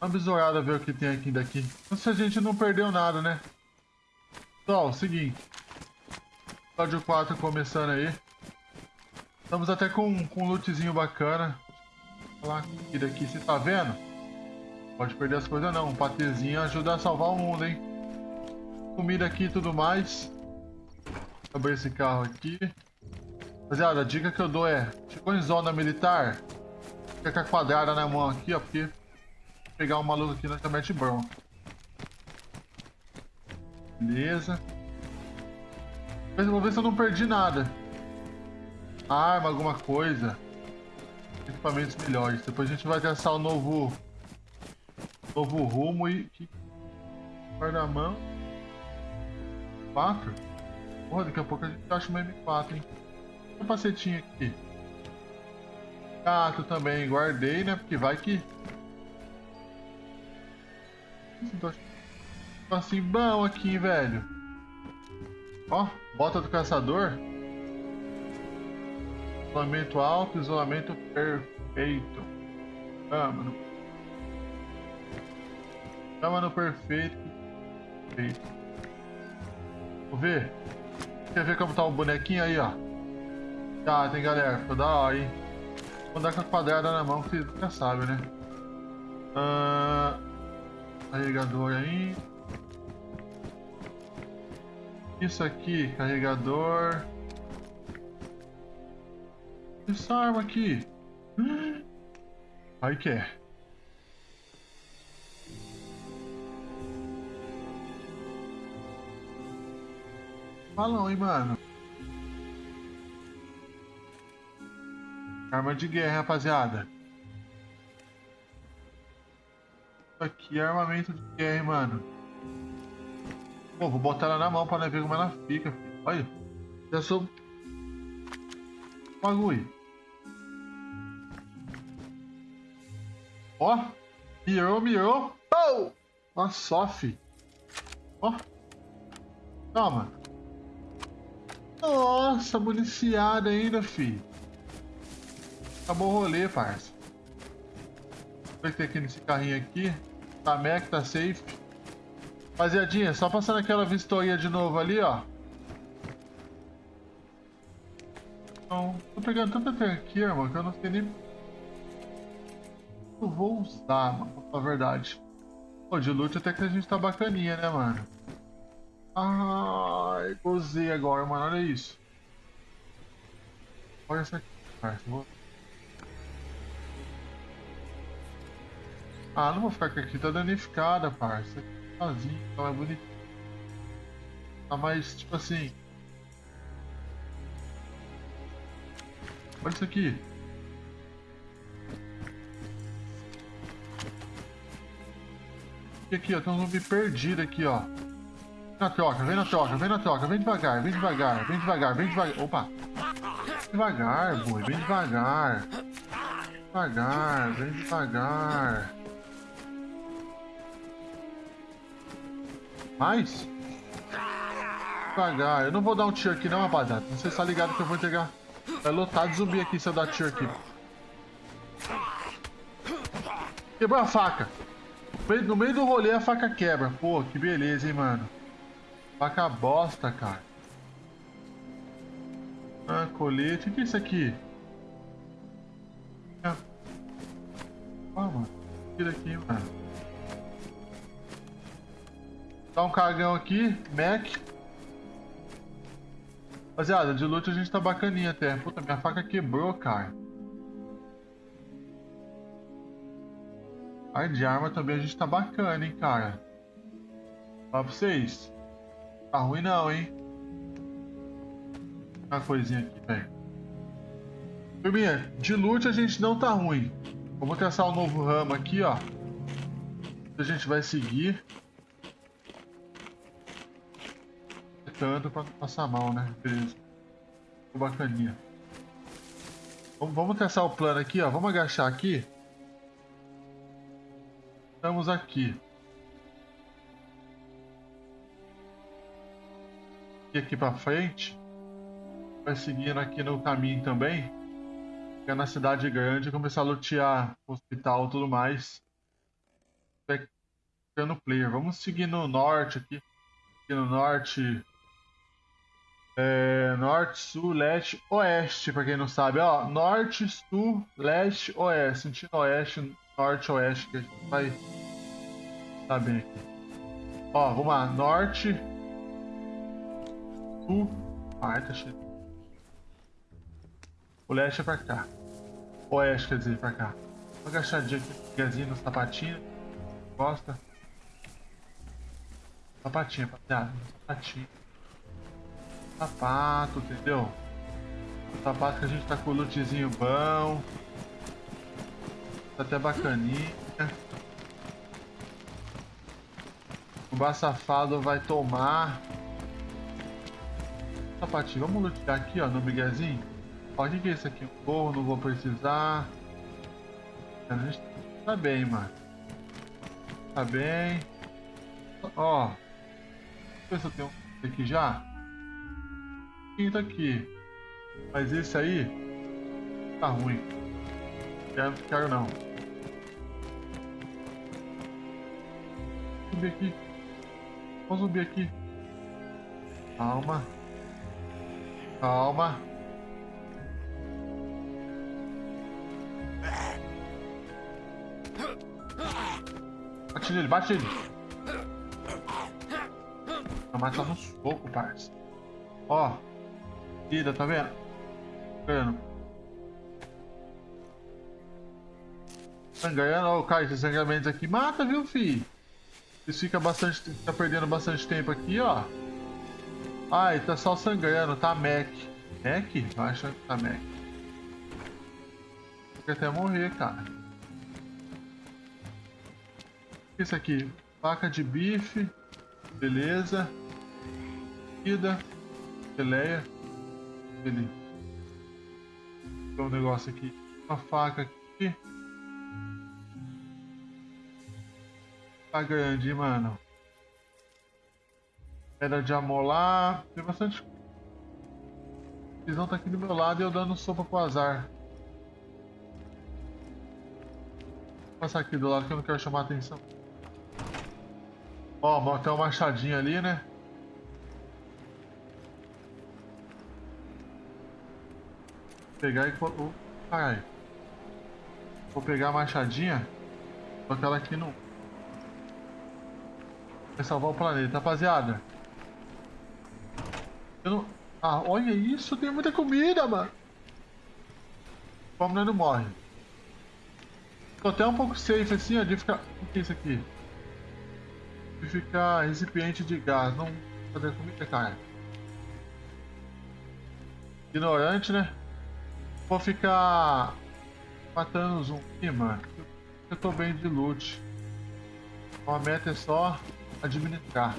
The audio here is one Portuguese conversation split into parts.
uma besourada ver o que tem aqui daqui. Se a gente não perdeu nada, né? Pessoal, seguinte. Episódio 4 começando aí. Estamos até com, com um lootzinho bacana. Olha lá, aqui daqui, você tá vendo? Pode perder as coisas não. Um patezinho ajuda a salvar o mundo, hein? Comida aqui e tudo mais. Abrir esse carro aqui. Rapaziada, a dica que eu dou é, chegou em zona militar, fica com a quadrada na mão aqui, ó, porque pegar um maluco aqui na mete bronca. Beleza. Mas vou ver se eu não perdi nada. Arma, alguma coisa. Equipamentos melhores. Depois a gente vai testar o novo... Novo rumo e... Guarda-mão. 4? Porra, daqui a pouco a gente acha uma M4, hein? capacetinho aqui. Gato também, guardei, né? Porque vai que... Tô assim bom aqui, velho. Ó, bota do caçador. Isolamento alto, isolamento perfeito. Cama no... Cama no perfeito. Perfeito. Vamos ver. Quer ver como tá o bonequinho aí, ó? Tá, tem galera. Ficou da hora, hein? Vou andar com a quadrada na mão, que você já sabe, né? Uh, carregador aí. Isso aqui, carregador. Essa arma aqui. Aí que é. Falão, hein, mano. Arma de guerra, rapaziada. Aqui é armamento de guerra, mano. Pô, vou botar ela na mão pra ver como ela fica. Filho. Olha. Já sou... Bagulho. Ó. Mirou, mirou. Nossa, só, fi. Ó. Toma. Nossa, municiada ainda, fi. Acabou o rolê, parça. Vou ter aqui nesse carrinho aqui. Tá Mac, tá safe. Rapaziadinha, só passando aquela vistoria de novo ali, ó. Então, tô pegando tanta tranqueira, mano, que eu não sei nem... Eu vou usar, mano, pra falar a verdade. Pô, de loot até que a gente tá bacaninha, né, mano? Ai, gozei agora, mano, olha isso. Olha essa aqui, parça. Vou... Ah, não vou ficar com aqui, tá danificada, parça. Sozinho, ela é bonita. Tá mais, tipo assim... Olha isso aqui. E aqui, ó, tem um zumbi perdido aqui, ó. Vem na troca, vem na troca, vem na troca, vem devagar, vem devagar, vem devagar, vem devagar. Opa! Devagar, boi, vem devagar. Devagar, vem devagar. Mais? Devagar. Eu não vou dar um tiro aqui não, rapaziada. Se tá ligado que eu vou entregar. Vai lotar de zumbi aqui se eu dar tiro aqui. Quebrou a faca. No meio do rolê a faca quebra. Pô, que beleza, hein, mano. Faca bosta, cara. Ah, colete. O que é isso aqui? Ah, mano. Tira aqui, mano. Dá um cagão aqui, Mac. Rapaziada, de loot a gente tá bacaninha até. Puta, minha faca quebrou, cara. Ai, de arma também a gente tá bacana, hein, cara. Fala pra vocês. Tá ruim não, hein. Uma coisinha aqui, velho. Turminha, de loot a gente não tá ruim. Vamos testar o um novo ramo aqui, ó. A gente vai seguir. Tanto pra passar mal, né? Beleza. Ficou bacaninha. Vamos, vamos testar o plano aqui, ó. Vamos agachar aqui. Estamos aqui. E aqui pra frente. Vai seguindo aqui no caminho também. Chegar na cidade grande começar a lutear hospital e tudo mais. no player. Vamos seguir no norte aqui. Aqui no norte. É, norte, sul, leste, oeste, pra quem não sabe. Ó, norte, sul, leste, oeste. Sentindo oeste, norte, oeste, que a gente vai saber aqui. Ó, vamos lá. Norte, sul. Ai, tá cheio. O leste é pra cá. Oeste, quer dizer, pra cá. Uma agachadinha aqui, pezinho no sapatinho. Gosta? Sapatinho, rapaziada. Sapatinho. Sapato, entendeu? O sapato que a gente tá com o lootzinho bom. Tá até bacaninha. O bar safado vai tomar. Sapatinho, vamos lutear aqui, ó, no miguezinho. O que é isso aqui? Um forro, não vou precisar. A gente tá bem, mano. Tá bem. Ó. Deixa eu ver se eu tenho aqui já. Tá aqui. Mas esse aí tá ruim. Quero, quero não. Subir aqui. Vamos subir aqui. Calma. Calma. Bate nele, bate nele. A mata no soco, parça. Ó. Vida, tá vendo? Vendo? Sangrando, ó, cara, esses sangramentos aqui mata, viu, fi? Eles fica bastante. tá perdendo bastante tempo aqui, ó. Ai, tá só sangrando, tá Mac. Mac? Eu acho que tá Mac. Fica até morrer, cara. Isso aqui, faca de bife, beleza. Comida, geleia, beleza. Tem um negócio aqui, uma faca aqui. Tá grande, mano. Pedra de amolar. Tem bastante. A visão tá aqui do meu lado e eu dando sopa pro azar. Vou passar aqui do lado que eu não quero chamar atenção. Ó, tem uma machadinha ali, né? Pegar e... Oh, caralho. Vou pegar a machadinha. Colocar ela aqui no... Vai salvar o planeta, rapaziada. Eu não... Ah, olha isso, tem muita comida, mano. Como não morre. Tô até um pouco safe assim, ó, de ficar... O que é isso aqui? De ficar recipiente de gás, não fazer comida, cara. Ignorante, né? Vou ficar matando zumbi, mano. Eu tô bem de loot. A meta é só administrar.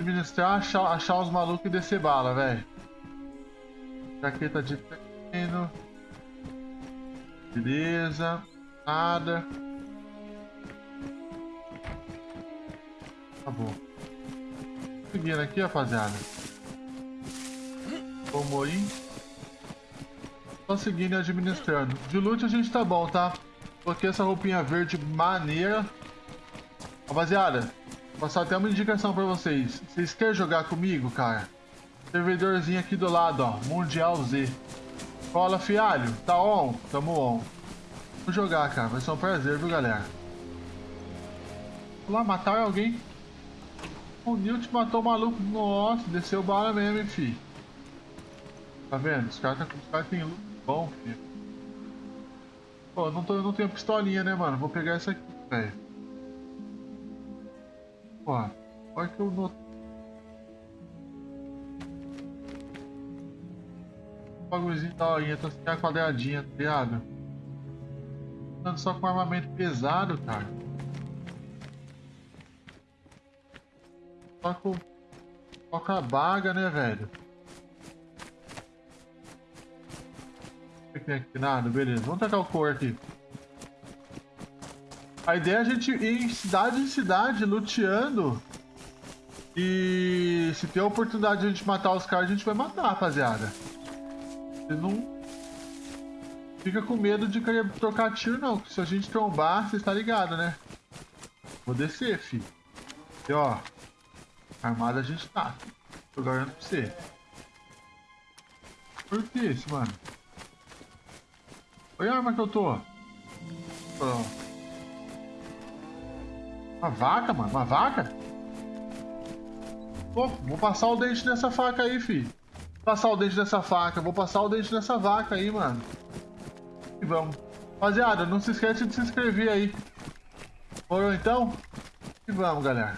Administrar, achar, achar os malucos e descer bala, velho. Jaqueta de treino. Beleza. Nada. Tá bom. Seguindo aqui, rapaziada. Vamos aí. Só seguindo e administrando. De loot a gente tá bom, tá? Coloquei essa roupinha verde maneira. Rapaziada, vou passar até uma indicação pra vocês. Vocês querem jogar comigo, cara? Servidorzinho aqui do lado, ó. Mundial Z. Cola, fialho. Tá on? Tamo on. Vou jogar, cara. Vai ser um prazer, viu, galera? Vou lá matar alguém. O Newt matou o maluco. Nossa, desceu bala mesmo, hein, fi. Tá vendo? Os caras cara têm loot bom, filho. Pô, não, tô, não tenho pistolinha, né, mano? Vou pegar essa aqui, velho. Pô, olha que eu não... O bagulhozinho da horinha, tá sem a quadradinha, tá ligado? Andando só com armamento pesado, cara. Só com... Só com a baga, né, velho? Nada, beleza. Vamos tacar o cor aqui. A ideia é a gente ir cidade em cidade, luteando. E se tem a oportunidade de a gente matar os caras, a gente vai matar, rapaziada. Se não. fica com medo de querer trocar tiro, não. Se a gente trombar, você está ligado, né? Vou descer, filho. E ó, armada a gente tá. Tô garanto pra você. Por que isso, mano? Olha arma que eu tô. Uma vaca, mano. Uma vaca? Pô, vou passar o dente nessa faca aí, filho. Passar o dente nessa faca. Vou passar o dente nessa vaca aí, mano. E vamos. Rapaziada, não se esquece de se inscrever aí. Morou então? E vamos, galera.